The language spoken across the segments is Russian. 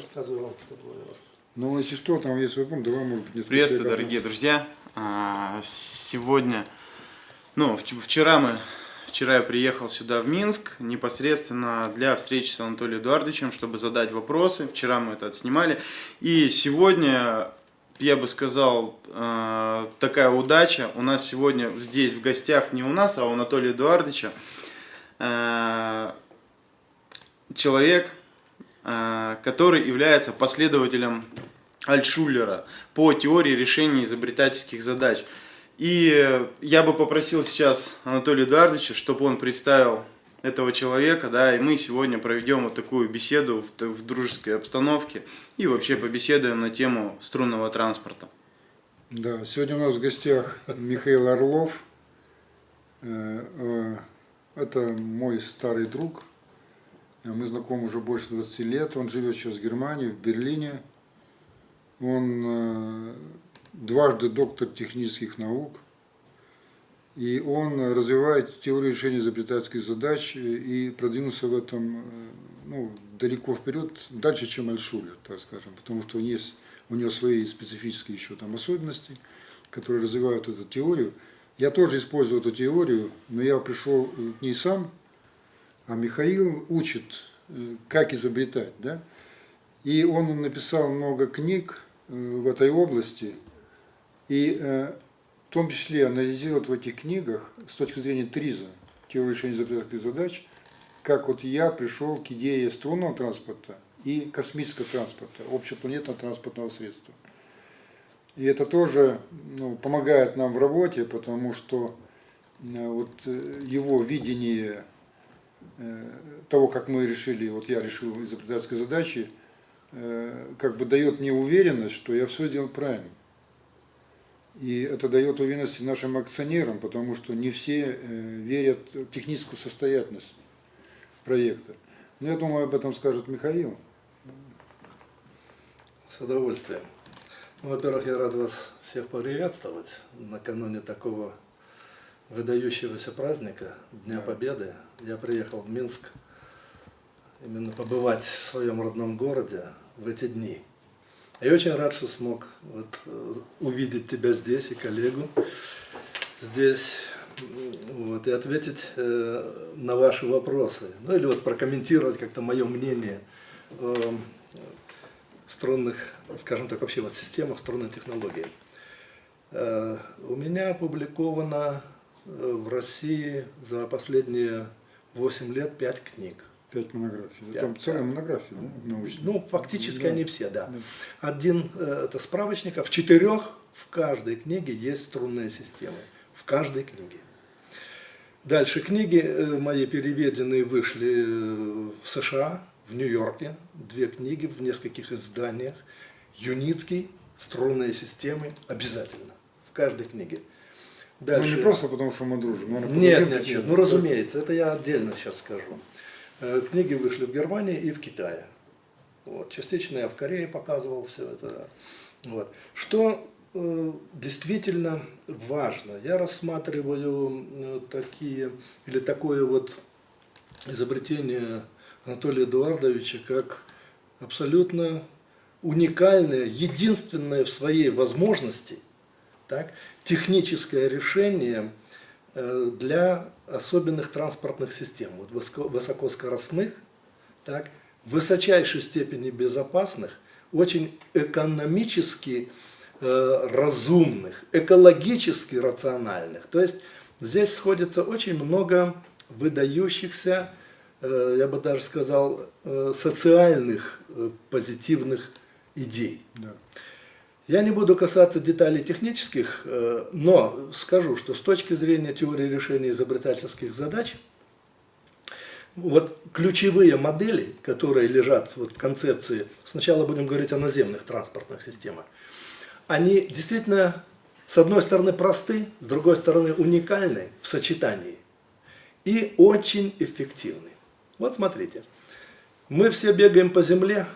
рассказываю вам, что было. Ну, если что, там есть пункт, давай, может быть, несколько Приветствую, дорогие друзья. А, Сегодня, ну, вч- вчера мы, вчера я приехал сюда в Минск непосредственно для встречи с Анатолием Эдуардовичем, чтобы задать вопросы. Вчера мы это отснимали. И сегодня, я бы сказал, э, такая удача. У нас сегодня здесь в гостях не у нас, а у Анатолия Эдуардовича э, человек, который является последователем Альтшуллера по теории решения изобретательских задач. И я бы попросил сейчас Анатолия Эдуардовича, чтобы он представил этого человека, да, и мы сегодня проведем вот такую беседу в, в дружеской обстановке и вообще побеседуем на тему струнного транспорта. Да, сегодня у нас в гостях Михаил Орлов. Э, э, Это мой старый друг. Мы знакомы уже больше 20 лет. Он живет сейчас в Германии, в Берлине. Он э, дважды доктор технических наук. И он развивает теорию решения изобретательских задач и продвинулся в этом э, ну, далеко вперед, дальше, чем Альшулер, так скажем, потому что есть у него свои специфические еще там особенности, которые развивают эту теорию. Я тоже использую эту теорию, но я пришел э, к ней сам, а Михаил учит, э, как изобретать, да. И он написал много книг э, в этой области, и э, в том числе анализирует в этих книгах с точки зрения ТРИЗа, теории решения изобретательных задач, как вот я пришел к идее струнного транспорта и космического транспорта, общепланетного транспортного средства. И это тоже ну, помогает нам в работе, потому что вот его видение того, как мы решили, вот я решил изобретательской задачи, э, как бы дает мне уверенность, что я все сделал правильно. И это дает уверенность нашим акционерам, потому что не все э, верят в техническую состоятельность проекта. Но я думаю, об этом скажет Михаил. С удовольствием. Ну, Во-первых, я рад вас всех поприветствовать накануне такого выдающегося праздника, Дня Да. Победы. Я приехал в Минск именно побывать в своем родном городе в эти дни. И очень рад, что смог вот, э, увидеть тебя здесь и коллегу здесь вот, и ответить э, на ваши вопросы. Ну или вот прокомментировать как-то мое мнение о струнных, скажем так, вообще вот системах струнной технологии. Э, У меня опубликовано э, в России за последние 8 лет 5 книг. Пять монографий. Пять, Там целая монография, да, научная. Ну, фактически Да. они все, да. Да. Один э, это справочник, а в четырех в каждой книге есть струнные системы. В каждой книге. Дальше книги э, мои переведенные вышли э, в США, в Нью-Йорке. Две книги в нескольких изданиях. Юницкий, струнные системы обязательно. В каждой книге. Ну, не просто потому, что мы дружим. наверное, Нет, нет, нет, ну разумеется, это я отдельно сейчас скажу. Э, Книги вышли в Германии и в Китае. Вот. Частично я в Корее показывал все это. Вот. Что э, действительно важно, я рассматриваю э, такие, или такое вот изобретение Анатолия Эдуардовича как абсолютно уникальное, единственное в своей возможности так, техническое решение э, для особенных транспортных систем, вот высоко- высокоскоростных, так, высочайшей степени безопасных, очень экономически э, разумных, экологически рациональных. То есть здесь сходится очень много выдающихся, э, я бы даже сказал, э, социальных э, позитивных идей. Да. Я не буду касаться деталей технических, э, но скажу, что с точки зрения теории решения изобретательских задач, вот ключевые модели, которые лежат вот в концепции, сначала будем говорить о наземных транспортных системах, они действительно, с одной стороны, просты, с другой стороны, уникальны в сочетании и очень эффективны. Вот смотрите, мы все бегаем по земле,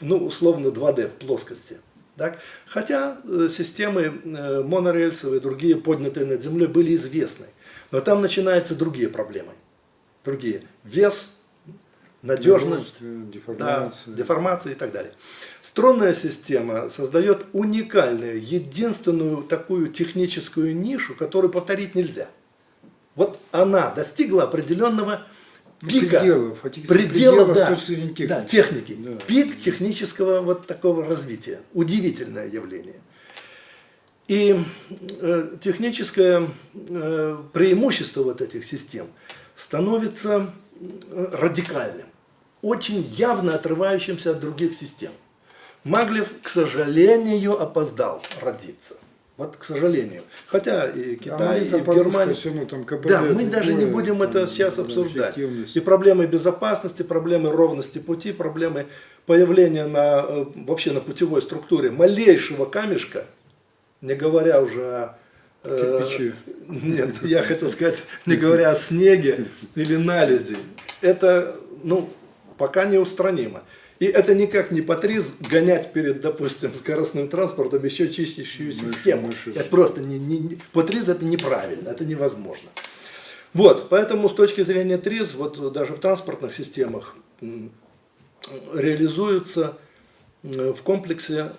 ну, условно 2D, в плоскости. Так? Хотя э, системы э, монорельсовые, другие поднятые над землей были известны. Но там начинаются другие проблемы. Другие. Вес, надежность, Нагрузка, да, деформация. деформация и так далее. Струнная система создает уникальную, единственную такую техническую нишу, которую повторить нельзя. Вот она достигла определенного пика. Пределов, а тех- предела, предела с да, точки зрения техники. да, техники. Да. Пик технического вот такого развития. Удивительное явление. И э, техническое э, преимущество вот этих систем становится э, радикальным, очень явно отрывающимся от других систем. Маглев, к сожалению, опоздал родиться. Вот, к сожалению. Хотя и А Китай, маленькая и в подушка Германии... всё равно там КПД Да, мы даже не будем это там, сейчас да, обсуждать. И проблемы безопасности, проблемы ровности пути, проблемы появления на, э, вообще на путевой структуре малейшего камешка, не говоря уже о... э, Кирпичи. Нет, я хотел сказать, не говоря о снеге или наледи. Это, ну, пока неустранимо. И это никак не патриз гонять перед, допустим, скоростным транспортом еще чистящую систему. Это просто не, не, не- патриз это неправильно, это невозможно. Вот, поэтому с точки зрения ТРИЗ, вот даже в транспортных системах реализуются в комплексе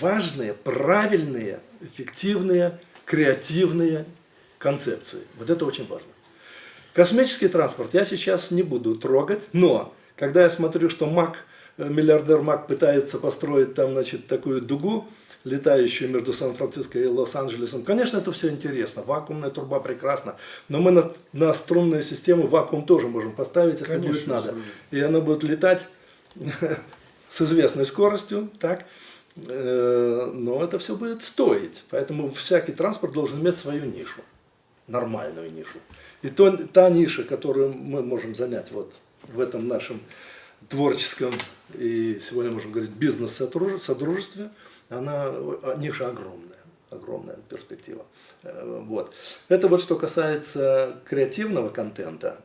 важные, правильные, эффективные, креативные концепции. Вот это очень важно. Космический транспорт я сейчас не буду трогать, но когда я смотрю, что Мак, э, миллиардер Мак пытается построить там, значит, такую дугу, летающую между Сан-Франциско и Лос-Анджелесом, конечно, это все интересно, вакуумная труба прекрасна, но мы на, на струнную систему вакуум тоже можем поставить, если Конечно, будет надо. И она будет летать с известной скоростью, так, Э, но это все будет стоить. Поэтому всякий транспорт должен иметь свою нишу, нормальную нишу. И то, та ниша, которую мы можем занять вот в этом нашем творческом и сегодня можем говорить бизнес-содружестве, она э, ниша огромная, огромная перспектива. Э, Вот. Это вот что касается креативного контента,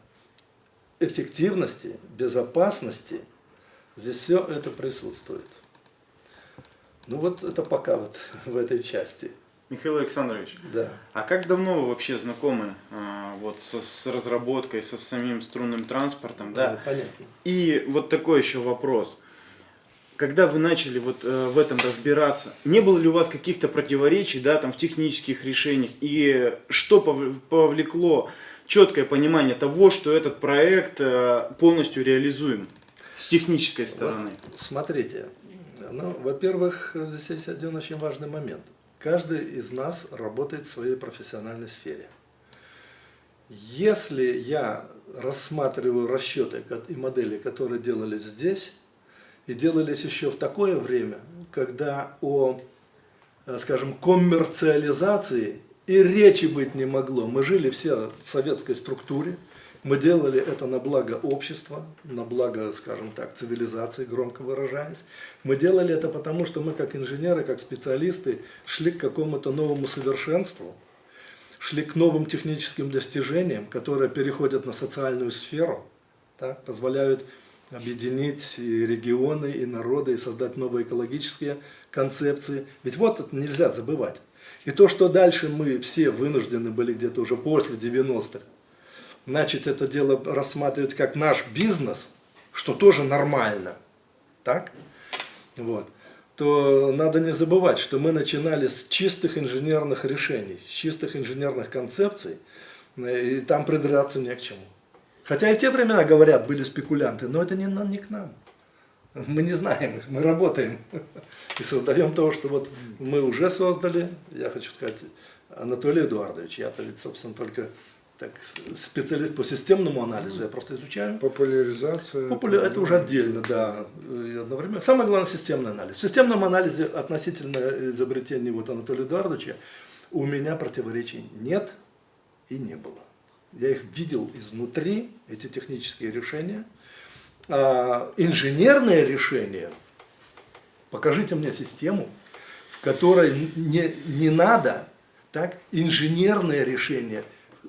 эффективности, безопасности, здесь все это присутствует. Ну вот это пока вот в этой части. Михаил Александрович, Да. а как давно вы вообще знакомы а, вот со- с разработкой, со самим струнным транспортом, да? понятно. И вот такой еще вопрос. Когда вы начали вот э, в этом разбираться, не было ли у вас каких-то противоречий, да, там в технических решениях, и что пов- повлекло четкое понимание того, что этот проект э, полностью реализуем с технической стороны? Вот смотрите, ну, во-первых, здесь есть один очень важный момент. Каждый из нас работает в своей профессиональной сфере. Если я рассматриваю расчеты и модели, которые делались здесь, и делались еще в такое время, когда о, э, скажем, коммерциализации и речи быть не могло. Мы жили все в советской структуре, мы делали это на благо общества, на благо, скажем так, цивилизации, громко выражаясь. Мы делали это потому, что мы как инженеры, как специалисты шли к какому-то новому совершенству, шли к новым техническим достижениям, которые переходят на социальную сферу, так, позволяют объединить и регионы, и народы, и создать новые экологические концепции. Ведь вот это нельзя забывать. И то, что дальше мы все вынуждены были где-то уже после 90-х, начать это дело рассматривать как наш бизнес, что тоже нормально, так? Вот. То надо не забывать, что мы начинали с чистых инженерных решений, с чистых инженерных концепций, э, и там придраться не к чему. Хотя и в те времена, говорят, были спекулянты, но это не, не к нам. Мы не знаем их, мы работаем и создаем то, что вот мы уже создали. Я хочу сказать, Анатолий Эдуардович, я-то ведь, собственно, только так, специалист по системному анализу, я просто изучаю. Популяризация. Популя- Это уже отдельно, да, и одновременно. Самое главное системный анализ. В системном анализе относительно изобретений вот Анатолия Эдуардовича у меня противоречий нет и не было. Я их видел изнутри, эти технические решения. А инженерное решение, покажите мне систему, в которой не, не надо так, инженерное решение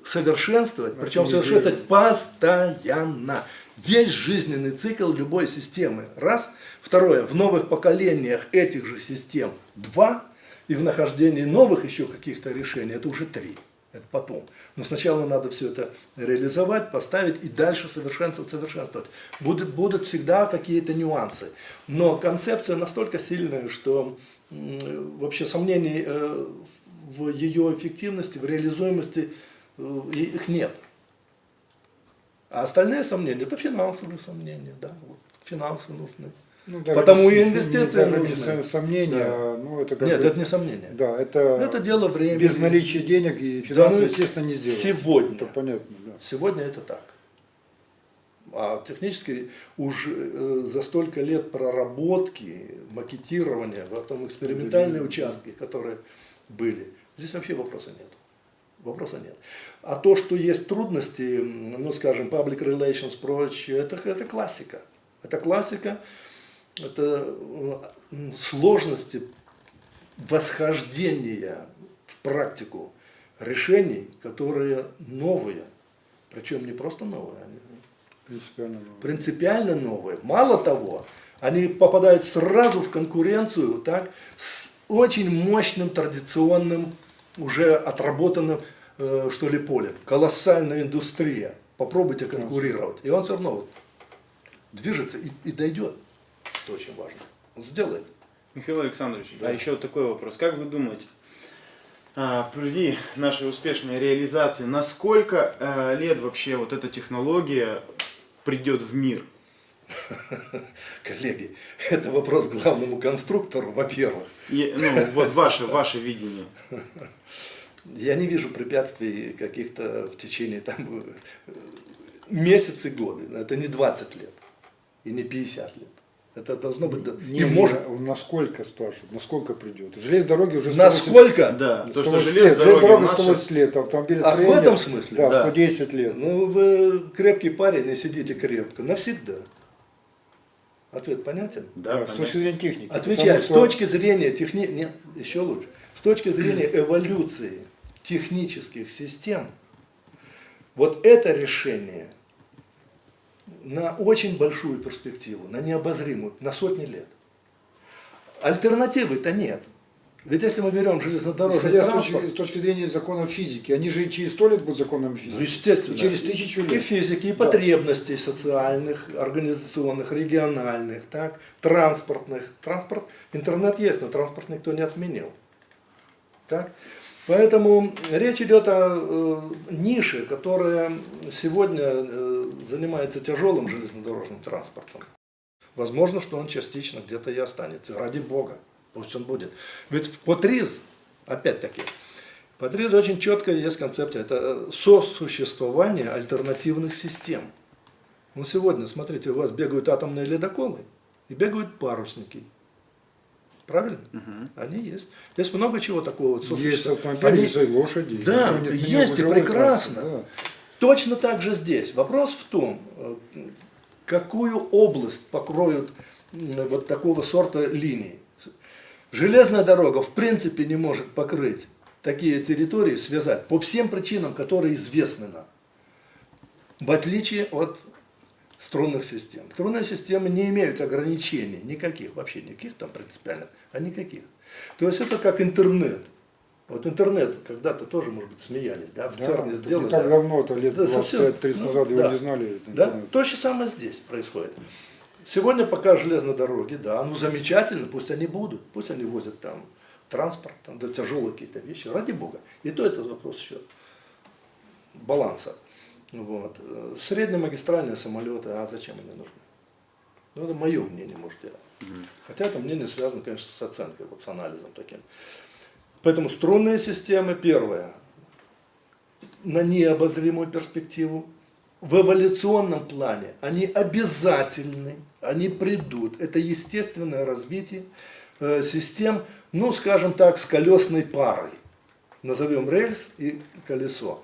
совершенствовать, причем совершенствовать постоянно. Весь жизненный цикл любой системы. Раз. Второе. В новых поколениях этих же систем. Два. И в нахождении новых еще каких-то решений. Это уже три. Это потом. Но сначала надо все это реализовать, поставить и дальше совершенствовать, совершенствовать. Будут, будут всегда какие-то нюансы. Но концепция настолько сильная, что вообще сомнений э, в ее эффективности, в реализуемости их нет. А остальные сомнения, это финансовые сомнения, да, вот, финансы нужны. Ну, даже Потому и инвестиции даже нужны. не со- сомнения, Да. ну это как Нет, бы- это не сомнение. Да, это, Это дело времени. без наличия денег и Да, финансов, ну, естественно, не сделать. сегодня. Это понятно, да. Сегодня это так. А технически уже э, за столько лет проработки, макетирования, потом экспериментальные Да. участки, которые были, здесь вообще вопроса нет. Вопроса нет. А то, что есть трудности, ну, скажем, public relations, прочее, это, это классика. Это классика, это сложности восхождения в практику решений, которые новые. Причем не просто новые, они Принципиально новое. принципиально новые. Мало того, они попадают сразу в конкуренцию так, с очень мощным традиционным, уже отработанным, э, что ли, полем. Колоссальная индустрия. Попробуйте конкурировать. И он все равно вот движется и, и дойдет. Это очень важно. Он сделает. Михаил Александрович, Да. а еще такой вопрос. Как вы думаете, а, при нашей успешной реализации, на сколько э, лет вообще вот эта технология придет в мир? Коллеги, это вопрос главному конструктору, во-первых. Ну, вот ваше, ваше видение. Я не вижу препятствий каких-то в течение там месяцы, годы. Это не 20 лет и не 50 лет. Это должно быть... Не, не, может... насколько спрашивают, насколько придет. Железные дороги уже 180 Насколько? Да, то, что 180 железная лет, у нас 180 сейчас- лет, автомобиль А в этом смысле? Да, Да. 110 лет. Ну, вы крепкий парень и сидите крепко. Навсегда. Ответ понятен? Да, Да, с точки зрения техники. Отвечаю, Потому с что- точки зрения техни... Нет, еще лучше. С точки зрения эволюции технических систем, вот это решение на очень большую перспективу, на необозримую, на сотни лет. Альтернативы-то нет. Ведь если мы берем железнодорожный Исходя с транспорт, точки, с точки зрения законов физики, они же и через сто лет будут законами ну, физики. естественно, И через тысячу и лет. физики, и Да. потребностей социальных, организационных, региональных, так, транспортных. Транспорт, интернет есть, но транспорт никто не отменил. Так? Поэтому речь идет о э, нише, которая сегодня э, занимается тяжелым железнодорожным транспортом. Возможно, что он частично где-то и останется. Ради Бога, пусть он будет. Ведь Потриз, опять-таки, Потриз очень четко есть концепция. Это э, сосуществование альтернативных систем. Ну, сегодня, смотрите, у вас бегают атомные ледоколы и бегают парусники. Правильно? Они есть. Есть много чего такого. Есть автомобили, Они- есть лошади. Да, Никто не отменил есть и прекрасно. транспорт, Точно так же здесь. Вопрос в том, э, какую область покроют вот такого сорта линии. Железная дорога в принципе не может покрыть такие территории, связать по всем причинам, которые известны нам. В отличие от струнных систем. Струнные системы не имеют ограничений никаких, вообще никаких там принципиальных, а никаких. То есть это как интернет. Вот интернет когда-то тоже, может быть, смеялись, да, в Да, ЦЕРНе сделали. Не так да. давно, это лет Да, совсем. 25-30 Ну, назад его да. не знали. Да? То же самое здесь происходит. Сегодня пока железные дороги, да, ну замечательно, пусть они будут, пусть они возят там транспорт, там, да, тяжелые какие-то вещи, ради бога. И то это вопрос еще баланса. Вот. Среднемагистральные самолеты, а зачем они нужны? Ну, это мое мнение, может, я. Хотя это мнение связано, конечно, с оценкой, вот с анализом таким. Поэтому струнные системы, первое, на необозримую перспективу. В эволюционном плане они обязательны, они придут. Это естественное развитие э, систем, ну, скажем так, с колесной парой. Назовем рельс и колесо.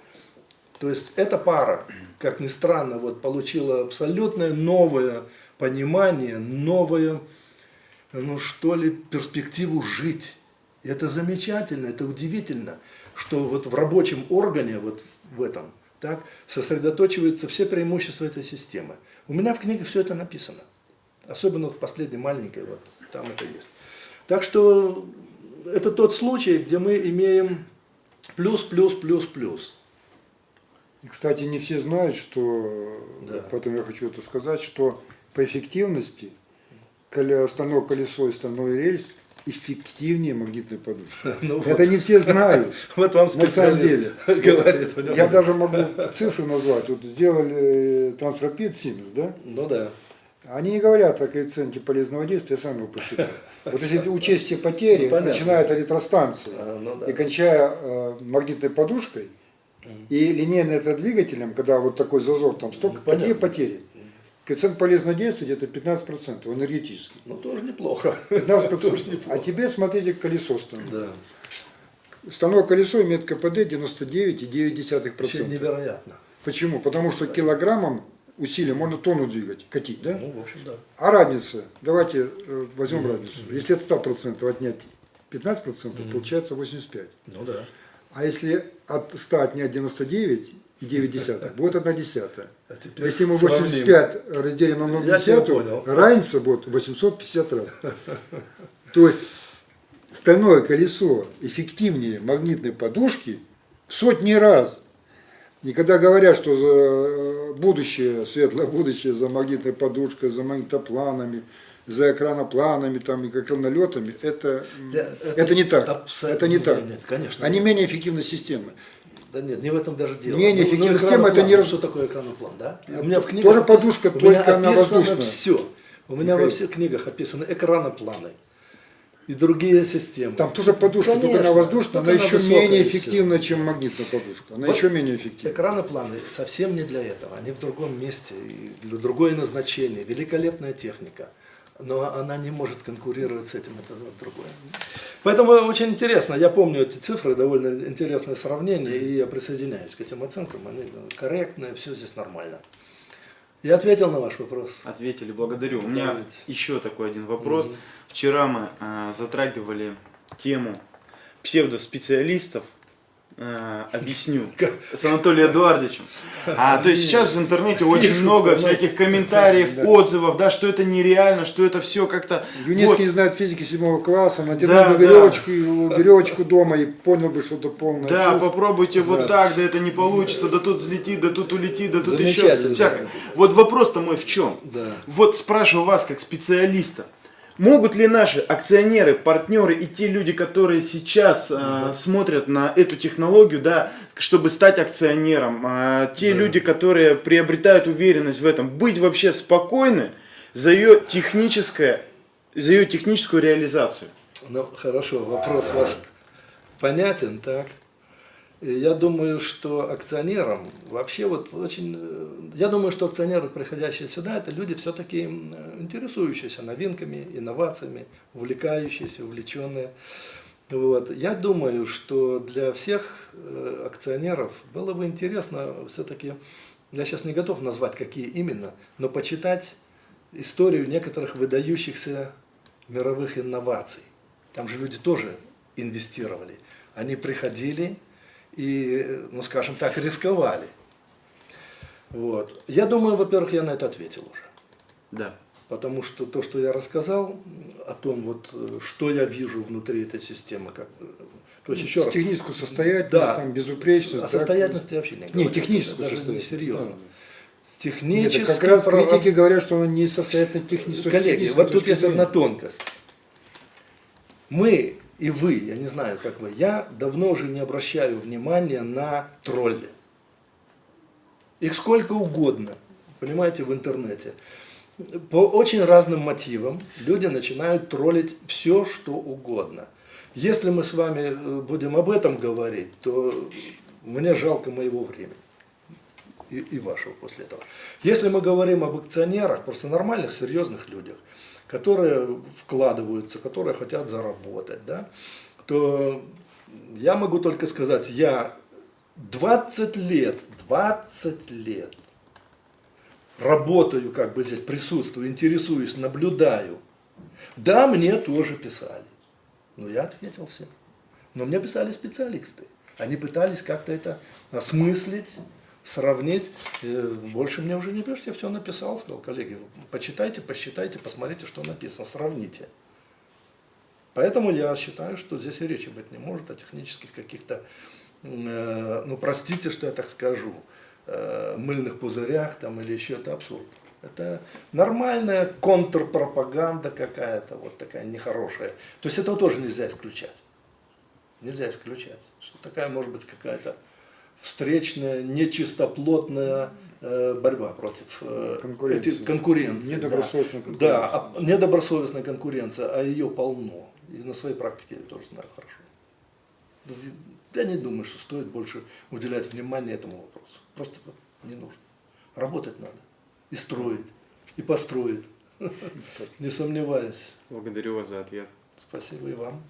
То есть эта пара, как ни странно, вот, получила абсолютно новое понимание, новое, ну что ли, перспективу жить. И это замечательно, это удивительно, что вот в рабочем органе, вот в этом, так, сосредоточиваются все преимущества этой системы. У меня в книге все это написано. Особенно в последней маленькой, вот там это есть. Так что это тот случай, где мы имеем Плюс, плюс, плюс, плюс. И, кстати, не все знают, что, Да. поэтому я хочу это сказать, что по эффективности стальное колесо и стальной рельс эффективнее магнитной подушки. Ну Это не все знают. Вот вам На самом деле. говорит. Я даже могу цифры назвать. Вот сделали Трансрапид Siemens, да? Ну да. Они не говорят о коэффициенте полезного действия, я сам его посчитал. Вот если учесть все потери, Ну, начиная от электростанции А, ну да. и кончая э, магнитной подушкой и линейным электродвигателем, когда вот такой зазор, там столько, Ну, понятно. потери. Коэффициент полезного действия где-то 15% энергетический. Ну тоже неплохо. 15%. Тоже неплохо. А теперь смотрите колесо стальное. Да. Стальное колесо имеет КПД Вообще 99,9%. невероятно. Почему? Потому что килограммом усилия можно тонну двигать, катить, да? Ну, в общем, да. А разница, давайте э, возьмем разницу. Если от 100% отнять 15%, получается 85. Ну да. А если от 100 отнять 99,9, будет 1 десятая. А Если мы сравним. 85 разделим на 1 Я тебя десятую, понял. разница будет 850 раз. То есть стальное колесо эффективнее магнитной подушки в сотни раз. И когда говорят, что за э, будущее, светлое будущее за магнитной подушкой, за магнитопланами, за экранопланами там, и экранолетами, это, Я- это, не так. Это не так. Нет, нет, конечно. Они менее эффективны системы. Да нет, не в этом даже дело. Менее Ну, ну, эффективная система, это не Что такое экраноплан, да? Это У меня в книгах тоже подушка, только она воздушная. все. У меня во всех книгах описаны экранопланы и другие системы. Там тоже подушка, только она Конечно, воздушная, она только еще менее эффективна, чем магнитная подушка. Она Вот еще менее эффективна. Экранопланы совсем не для этого, они в другом месте, для другое назначение, великолепная техника, но она не может конкурировать с этим, это другое. Поэтому очень интересно, я помню эти цифры, довольно интересное сравнение, и я присоединяюсь к этим оценкам, они корректные, все здесь нормально. Я ответил на ваш вопрос. Ответили, благодарю. У меня Давайте. еще такой один вопрос. Вчера мы э, затрагивали тему псевдоспециалистов. Э, объясню. С Анатолием Эдуардовичем. А, то есть сейчас в интернете очень Пишут, много всяких комментариев, да. отзывов, да, что это нереально, что это все как-то... Юнецкий Вот. не знает физики седьмого класса, натянул Да, бы да. веревочку, веревочку дома и понял бы, что это полное. Да, чушь. попробуйте вот Да. так, да это не получится, да тут взлетит, да тут улетит, да тут еще всякое. Вот вопрос-то мой в чем? Да. Вот спрашиваю вас как специалиста. Могут ли наши акционеры, партнеры и те люди, которые сейчас э, смотрят на эту технологию, да, чтобы стать акционером, а, те люди, которые приобретают уверенность в этом, быть вообще спокойны за ее техническое, за ее техническую реализацию? Ну, хорошо, вопрос ваш понятен, так. Я думаю, что акционерам вообще вот очень... э, Я думаю, что акционеры, приходящие сюда, это люди все-таки интересующиеся новинками, инновациями, увлекающиеся, увлеченные. Вот. Я думаю, что для всех э, акционеров было бы интересно все-таки, я сейчас не готов назвать, какие именно, но почитать историю некоторых выдающихся мировых инноваций. Там же люди тоже инвестировали. Они приходили и, ну скажем так, рисковали. Вот. Я думаю, во-первых, я на это ответил уже. Да. Потому что то, что я рассказал о том, вот, что я вижу внутри этой системы, как, то есть еще раз, Техническую состоятельность, Да. там, безупречность. о да, состоятельности я вообще не говорю. Не, техническую даже не состоятельность. серьезно. Да. С Нет, технически это как раз прораб- критики говорят, что он не состоятельно технически. Коллеги, вот тут есть одна тонкость. Мы и вы, я не знаю, как вы, я давно уже не обращаю внимания на тролли. Их сколько угодно, понимаете, в интернете. По очень разным мотивам люди начинают троллить все, что угодно. Если мы с вами э, будем об этом говорить, то мне жалко моего времени и, и вашего после этого. Если мы говорим об акционерах, просто нормальных, серьезных людях, которые вкладываются, которые хотят заработать, да, то я могу только сказать, я 20 лет, 20 лет работаю, как бы здесь присутствую, интересуюсь, наблюдаю. Да, мне тоже писали. Но я ответил всем. Но мне писали специалисты. Они пытались как-то это осмыслить, сравнить. Э, Больше мне уже не пишут, я все написал, сказал, коллеги, почитайте, посчитайте, посмотрите, что написано, сравните. Поэтому я считаю, что здесь и речи быть не может о технических каких-то э, ну простите, что я так скажу, э, мыльных пузырях там или еще это абсурд. Это нормальная контрпропаганда какая-то, вот такая нехорошая. То есть этого тоже нельзя исключать. Нельзя исключать, что такая может быть какая-то встречная, нечистоплотная э, борьба против э, Конкуренции. эти- конкуренции. Недобросовестная да. конкуренция. Да, а недобросовестная конкуренция, а ее полно. И на своей практике я тоже знаю хорошо. Я не думаю, что стоит больше уделять внимание этому вопросу. Просто не нужно. Работать надо. И строить. И построить. Не сомневаюсь. Благодарю вас за ответ. Спасибо и вам.